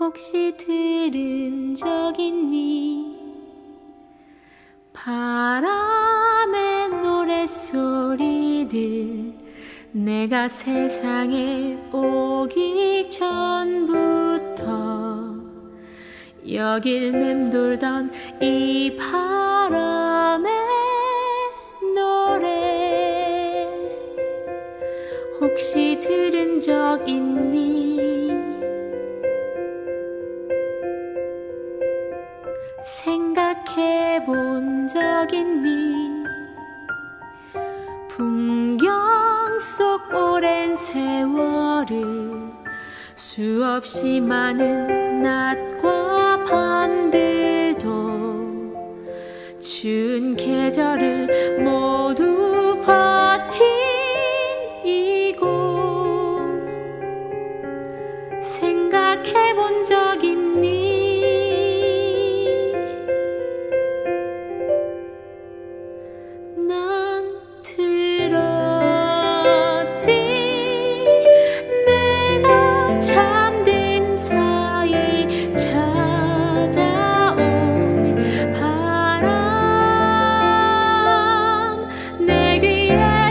혹시 들은 적 있니? 바람의 노랫소리를 내가 세상에 오기 전부터 여길 맴돌던 이 바람의 노래 혹시 들은 적 있니 생각해 본 적 있니? 풍경 속 오랜 세월을 수없이 많은 낮과 밤들도 추운 계절을 모두 버틴 이곳. 생각해 본적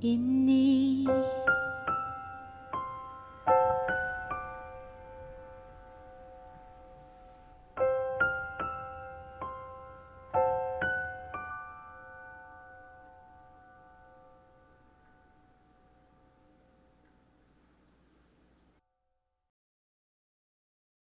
因你。